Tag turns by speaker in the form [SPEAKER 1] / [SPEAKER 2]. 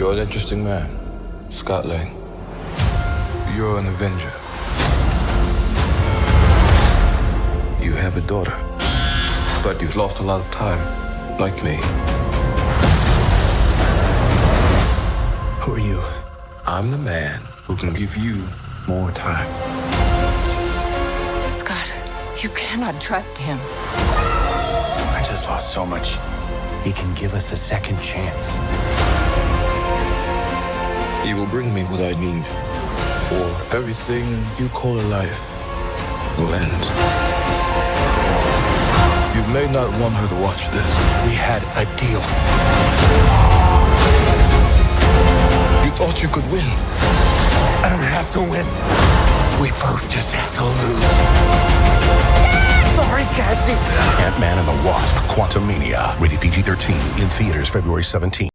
[SPEAKER 1] You're an interesting man, Scott Lang. You're an Avenger. You have a daughter, but you've lost a lot of time, like me.
[SPEAKER 2] Who are you?
[SPEAKER 1] I'm the man who can give you more time.
[SPEAKER 3] Scott, you cannot trust him.
[SPEAKER 2] I just lost so much. He can give us a second chance.
[SPEAKER 1] He will bring me what I need, or everything you call a life will end. You may not want her to watch this.
[SPEAKER 2] We had a deal.
[SPEAKER 1] You thought you could win.
[SPEAKER 2] I don't have to win. We both just have to lose. Sorry, Cassie.
[SPEAKER 4] Ant-Man and the Wasp: Quantumania, rated PG-13, in theaters February 17.